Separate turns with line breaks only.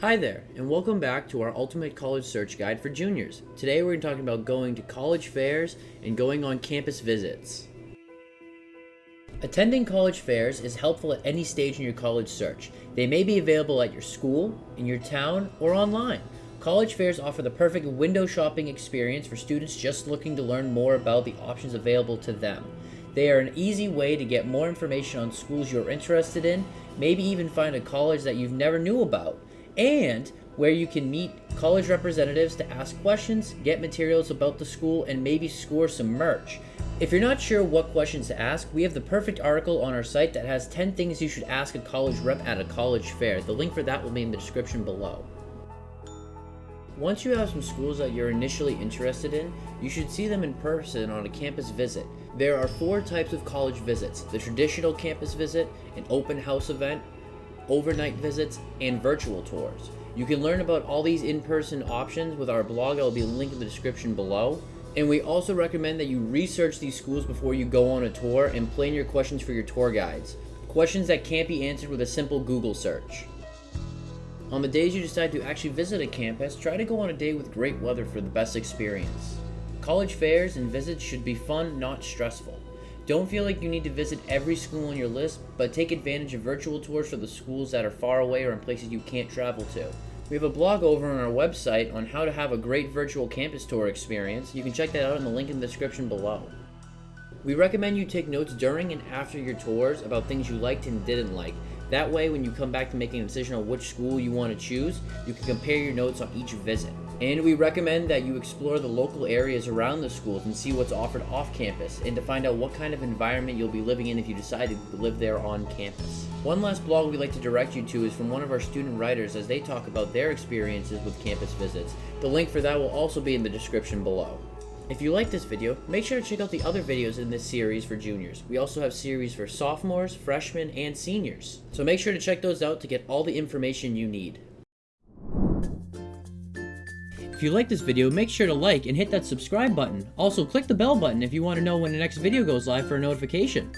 Hi there, and welcome back to our Ultimate College Search Guide for Juniors. Today we're talking about going to college fairs and going on campus visits. Attending college fairs is helpful at any stage in your college search. They may be available at your school, in your town, or online. College fairs offer the perfect window shopping experience for students just looking to learn more about the options available to them. They are an easy way to get more information on schools you're interested in, maybe even find a college that you've never knew about and where you can meet college representatives to ask questions, get materials about the school, and maybe score some merch. If you're not sure what questions to ask, we have the perfect article on our site that has 10 things you should ask a college rep at a college fair. The link for that will be in the description below. Once you have some schools that you're initially interested in, you should see them in person on a campus visit. There are four types of college visits, the traditional campus visit, an open house event, overnight visits, and virtual tours. You can learn about all these in-person options with our blog. I'll be linked in the description below. And we also recommend that you research these schools before you go on a tour and plan your questions for your tour guides. Questions that can't be answered with a simple Google search. On the days you decide to actually visit a campus, try to go on a day with great weather for the best experience. College fairs and visits should be fun, not stressful. Don't feel like you need to visit every school on your list, but take advantage of virtual tours for the schools that are far away or in places you can't travel to. We have a blog over on our website on how to have a great virtual campus tour experience. You can check that out in the link in the description below. We recommend you take notes during and after your tours about things you liked and didn't like. That way, when you come back to making a decision on which school you want to choose, you can compare your notes on each visit. And we recommend that you explore the local areas around the schools and see what's offered off campus and to find out what kind of environment you'll be living in if you decide to live there on campus. One last blog we'd like to direct you to is from one of our student writers as they talk about their experiences with campus visits. The link for that will also be in the description below. If you like this video, make sure to check out the other videos in this series for juniors. We also have series for sophomores, freshmen, and seniors. So make sure to check those out to get all the information you need. If you like this video, make sure to like and hit that subscribe button. Also, click the bell button if you want to know when the next video goes live for a notification.